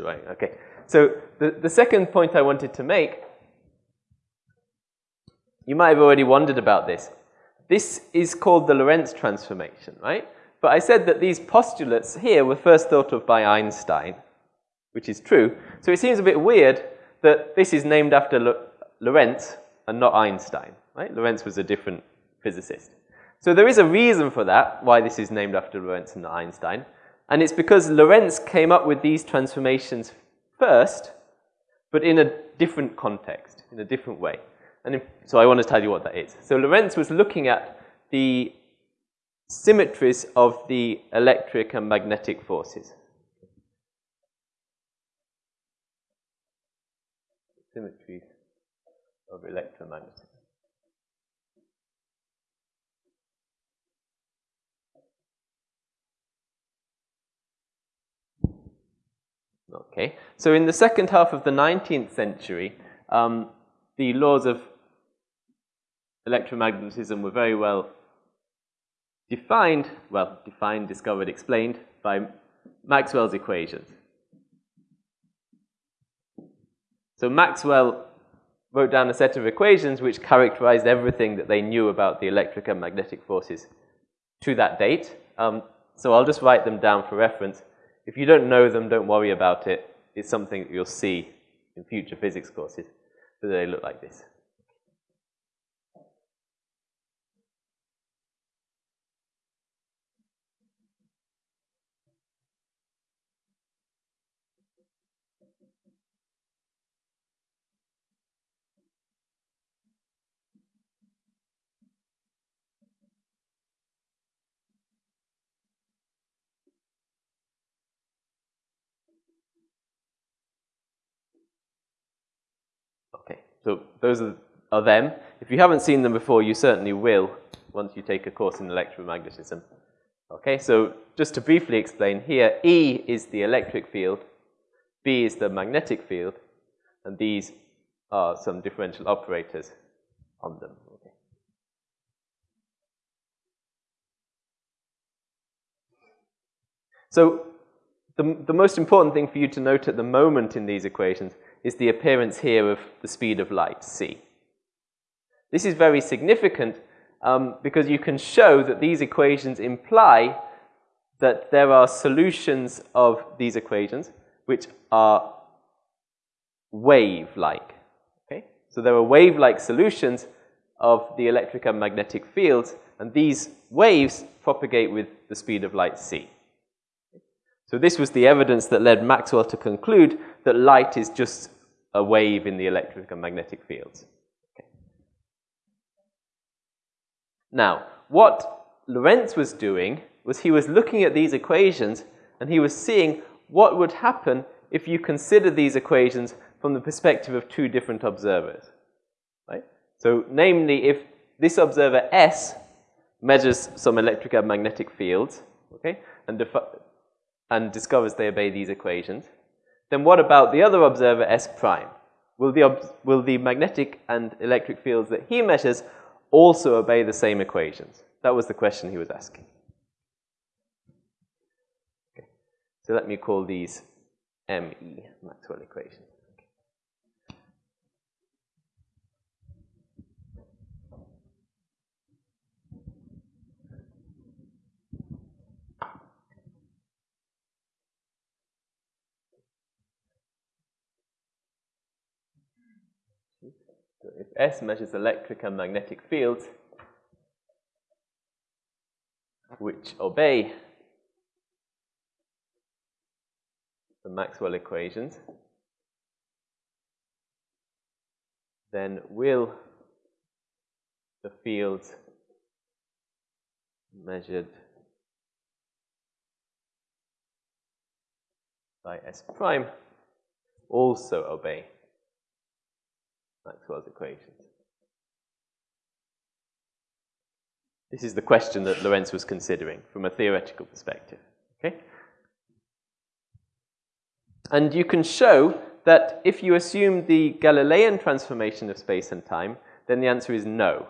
writing. Okay. So the, the second point I wanted to make, you might have already wondered about this. This is called the Lorentz transformation, right? But I said that these postulates here were first thought of by Einstein, which is true. So it seems a bit weird that this is named after Lorentz and not Einstein, right? Lorentz was a different physicist. So there is a reason for that, why this is named after Lorentz and not Einstein. And it's because Lorentz came up with these transformations first, but in a different context, in a different way. And if, so I want to tell you what that is. So Lorentz was looking at the symmetries of the electric and magnetic forces. Symmetries of electromagnetism. Okay, so in the second half of the 19th century, um, the laws of electromagnetism were very well defined, well, defined, discovered, explained by Maxwell's equations. So Maxwell wrote down a set of equations which characterized everything that they knew about the electric and magnetic forces to that date. Um, so I'll just write them down for reference. If you don't know them, don't worry about it. It's something that you'll see in future physics courses. So they look like this. So those are, are them. If you haven't seen them before, you certainly will once you take a course in electromagnetism. Okay, so just to briefly explain here, E is the electric field, B is the magnetic field, and these are some differential operators on them. So the, the most important thing for you to note at the moment in these equations is the appearance here of the speed of light, c. This is very significant um, because you can show that these equations imply that there are solutions of these equations which are wave-like. Okay? So there are wave-like solutions of the electric and magnetic fields, and these waves propagate with the speed of light c. So this was the evidence that led Maxwell to conclude that light is just a wave in the electric and magnetic fields. Okay. Now, what Lorentz was doing was he was looking at these equations and he was seeing what would happen if you consider these equations from the perspective of two different observers. Right? So, namely, if this observer S measures some electric and magnetic fields, okay, and and discovers they obey these equations, then what about the other observer S prime? Will the, will the magnetic and electric fields that he measures also obey the same equations? That was the question he was asking. Okay. So let me call these ME, Maxwell equations. If S measures electric and magnetic fields which obey the Maxwell equations, then will the fields measured by S prime also obey Maxwell's equations. This is the question that Lorentz was considering from a theoretical perspective. Okay? And you can show that if you assume the Galilean transformation of space and time, then the answer is no.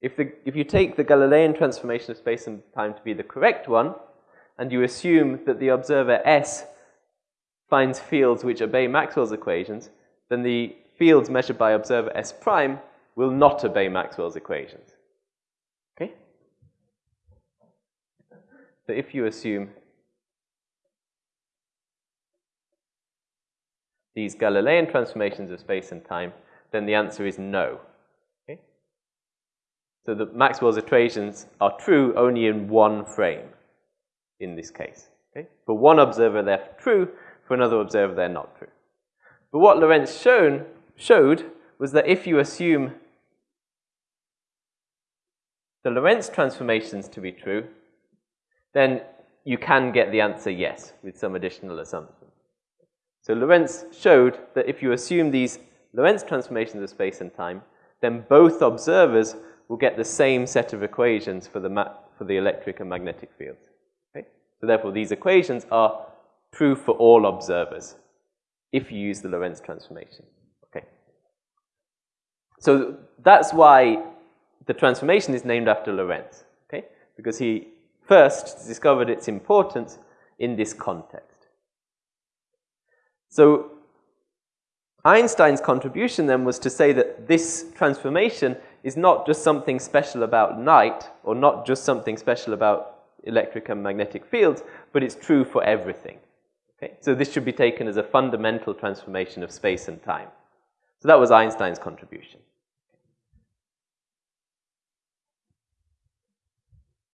If, the, if you take the Galilean transformation of space and time to be the correct one, and you assume that the observer S finds fields which obey Maxwell's equations, then the fields measured by observer S prime will not obey Maxwell's equations. Okay? So if you assume these Galilean transformations of space and time, then the answer is no. Okay? So the Maxwell's equations are true only in one frame in this case. Okay? For one observer, they're true. For another observer, they're not true. But what Lorentz shown, showed was that if you assume the Lorentz transformations to be true, then you can get the answer yes with some additional assumptions. So Lorentz showed that if you assume these Lorentz transformations of space and time, then both observers will get the same set of equations for the, for the electric and magnetic fields. Okay? So therefore, these equations are true for all observers if you use the Lorentz transformation. So that's why the transformation is named after Lorentz, okay? Because he first discovered its importance in this context. So Einstein's contribution then was to say that this transformation is not just something special about light or not just something special about electric and magnetic fields, but it's true for everything. Okay? So this should be taken as a fundamental transformation of space and time. So that was Einstein's contribution.